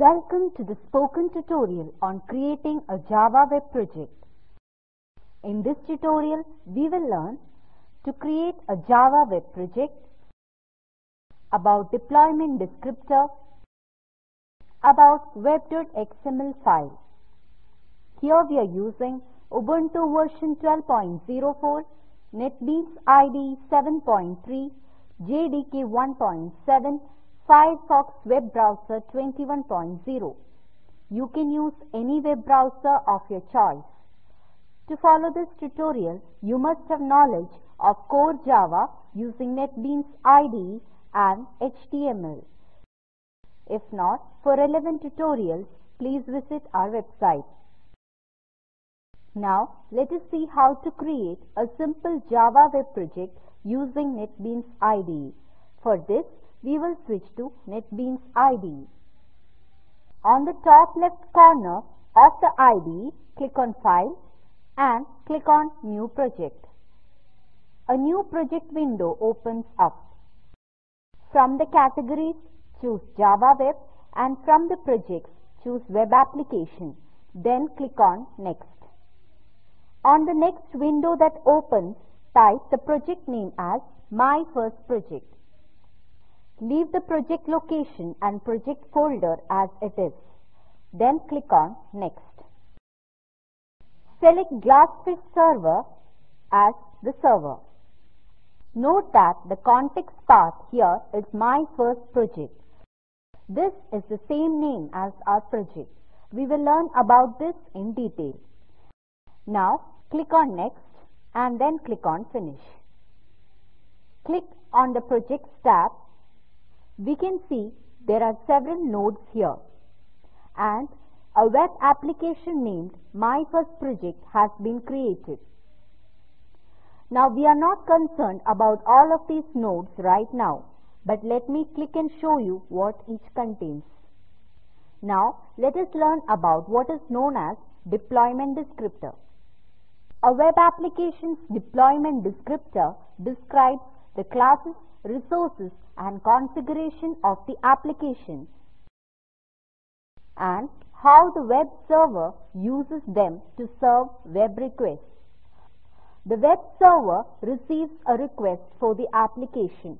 Welcome to the spoken tutorial on creating a Java web project. In this tutorial, we will learn to create a Java web project, about deployment descriptor, about web.xml file. Here we are using Ubuntu version 12.04, NetBeans IDE 7.3, JDK 1.7, Firefox web browser 21.0. You can use any web browser of your choice. To follow this tutorial, you must have knowledge of core Java using NetBeans IDE and HTML. If not, for relevant tutorials, please visit our website. Now, let us see how to create a simple Java web project using NetBeans IDE. For this, we will switch to NetBeans IDE. On the top left corner of the IDE, click on File and click on New Project. A new project window opens up. From the categories, choose Java Web and from the projects, choose Web Application. Then click on Next. On the next window that opens, type the project name as My First Project. Leave the project location and project folder as it is. Then click on Next. Select Glassfish Server as the server. Note that the context path here is My First Project. This is the same name as our project. We will learn about this in detail. Now click on Next and then click on Finish. Click on the Projects tab. We can see there are several nodes here and a web application named My First Project has been created. Now we are not concerned about all of these nodes right now, but let me click and show you what each contains. Now let us learn about what is known as deployment descriptor. A web application's deployment descriptor describes the classes, resources and configuration of the application and how the web server uses them to serve web requests. The web server receives a request for the application.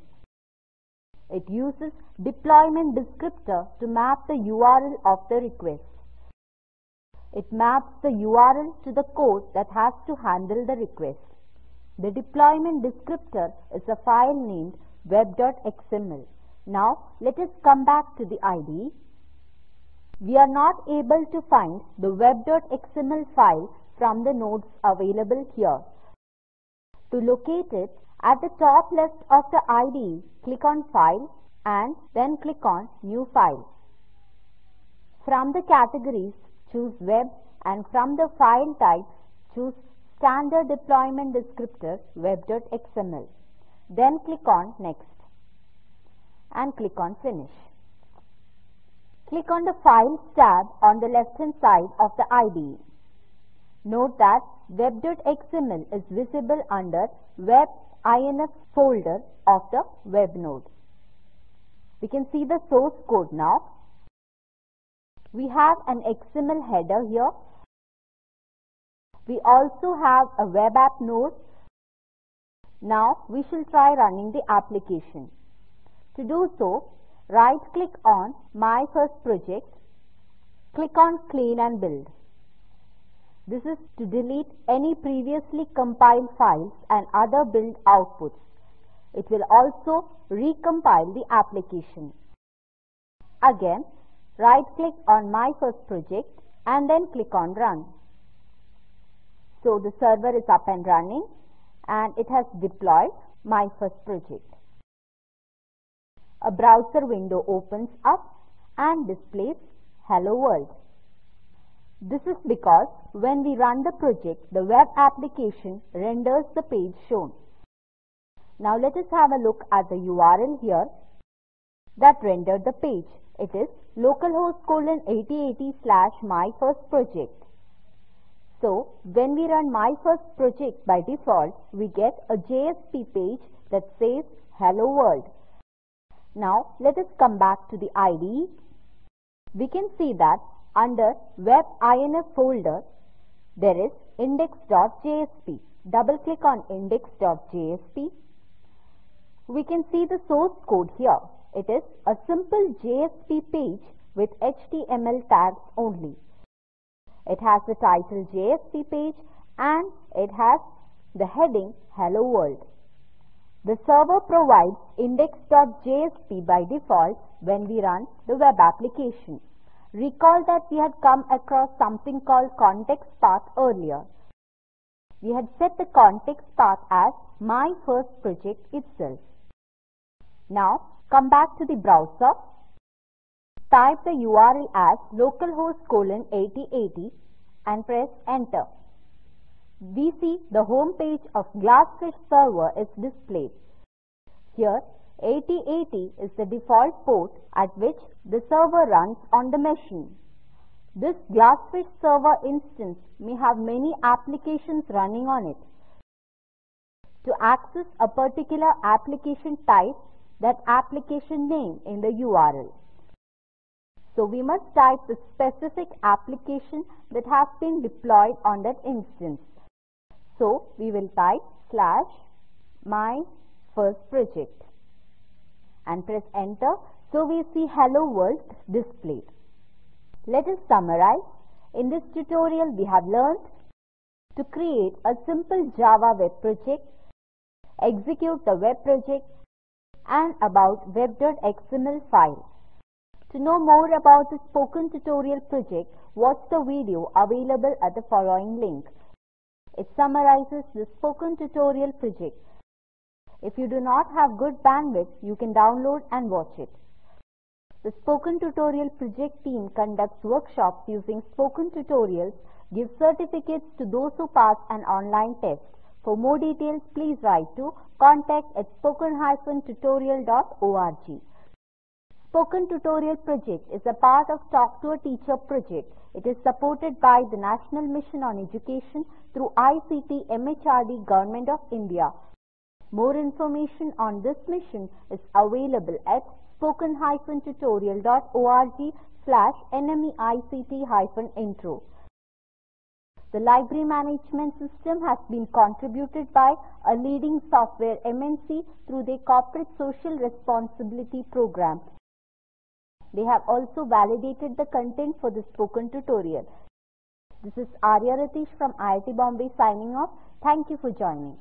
It uses deployment descriptor to map the URL of the request. It maps the URL to the code that has to handle the request. The deployment descriptor is a file named web.xml. Now let us come back to the IDE. We are not able to find the web.xml file from the nodes available here. To locate it, at the top left of the IDE, click on File and then click on New File. From the categories, choose Web and from the file types, choose Standard Deployment Descriptor web.xml. Then click on Next and click on Finish. Click on the Files tab on the left hand side of the IDE. Note that web.xml is visible under Web INF folder of the web node. We can see the source code now. We have an XML header here. We also have a web app node. Now we shall try running the application. To do so, right click on My First Project, click on Clean and Build. This is to delete any previously compiled files and other build outputs. It will also recompile the application. Again, right click on My First Project and then click on Run. So the server is up and running and it has deployed My First Project. A browser window opens up and displays Hello World. This is because when we run the project, the web application renders the page shown. Now let us have a look at the URL here that rendered the page. It is localhost colon 8080 slash my first project. So when we run my first project by default, we get a JSP page that says hello world. Now let us come back to the IDE. We can see that under web INF folder, there is index.jsp. Double click on index.jsp. We can see the source code here. It is a simple JSP page with HTML tags only. It has the title JSP page and it has the heading Hello World. The server provides index.jsp by default when we run the web application. Recall that we had come across something called context path earlier. We had set the context path as my first project itself. Now come back to the browser. Type the URL as localhost colon 8080 and press enter we see the home page of Glassfish server is displayed. Here 8080 is the default port at which the server runs on the machine. This Glassfish server instance may have many applications running on it. To access a particular application type that application name in the URL. So we must type the specific application that has been deployed on that instance. So we will type slash my first project and press enter. So we see hello world displayed. Let us summarize. In this tutorial we have learned to create a simple Java web project, execute the web project and about web.xml file. To know more about the spoken tutorial project, watch the video available at the following link. It summarizes the spoken tutorial project. If you do not have good bandwidth, you can download and watch it. The Spoken Tutorial project team conducts workshops using spoken tutorials, gives certificates to those who pass an online test. For more details, please write to contact at spoken-tutorial.org. Spoken Tutorial project is a part of Talk to a Teacher project. It is supported by the National Mission on Education through ICT MHRD Government of India. More information on this mission is available at spoken-tutorial.org slash nmeict-intro. The library management system has been contributed by a leading software MNC through their corporate social responsibility program. They have also validated the content for the spoken tutorial. This is Arya Ratish from IIT Bombay signing off. Thank you for joining.